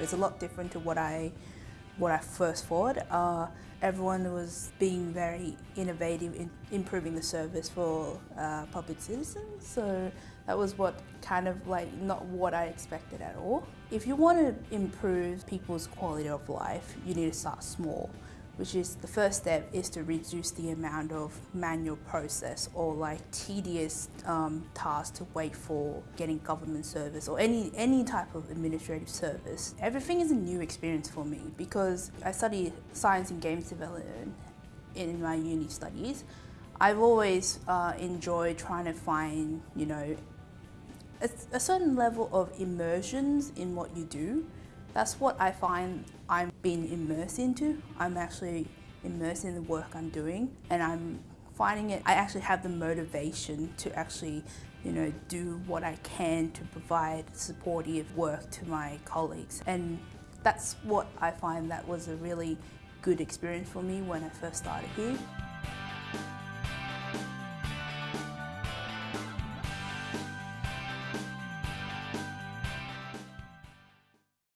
It's a lot different to what I what I first thought. Uh, everyone was being very innovative in improving the service for uh, public citizens. So that was what kind of like not what I expected at all. If you want to improve people's quality of life, you need to start small which is the first step is to reduce the amount of manual process or like tedious um, tasks to wait for getting government service or any, any type of administrative service. Everything is a new experience for me because I study science and games development in my uni studies. I've always uh, enjoyed trying to find, you know, a, a certain level of immersions in what you do. That's what I find I'm being immersed into. I'm actually immersed in the work I'm doing and I'm finding it, I actually have the motivation to actually you know, do what I can to provide supportive work to my colleagues. And that's what I find that was a really good experience for me when I first started here.